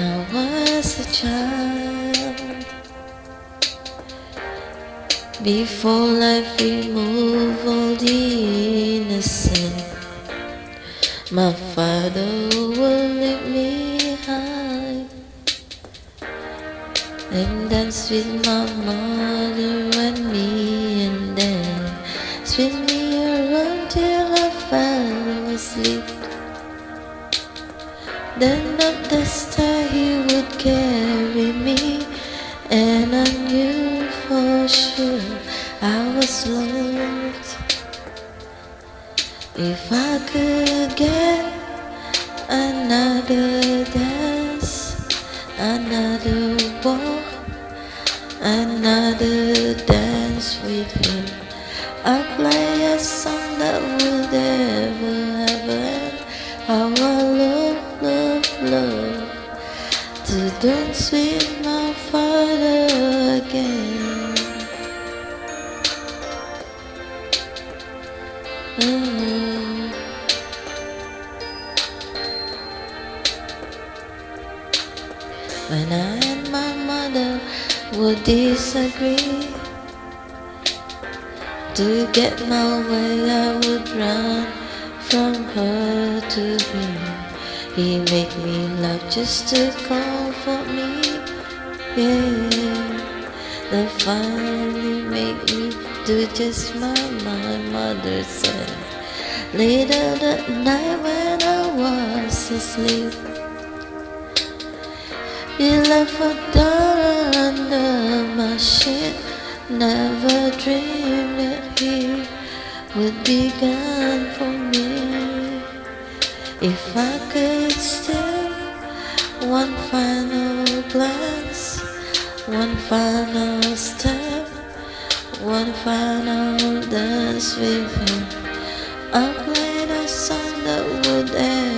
I was a child Before life removed all the innocent My father will leave me high And dance with my mother If I could get another dance Another walk Another dance with him I'd play a song that would never ever have end How I love love, love to dance with my father again. Would disagree To get my way I would run from her to him he make me laugh just to comfort me, yeah. The finally make me do just my my mother said. Later that night when I was asleep, he left a dollar under my sheet. Never dreamed that he would be gone for me. If I could steal one final glance, one final step, one final dance with him, I'll play a song that would end.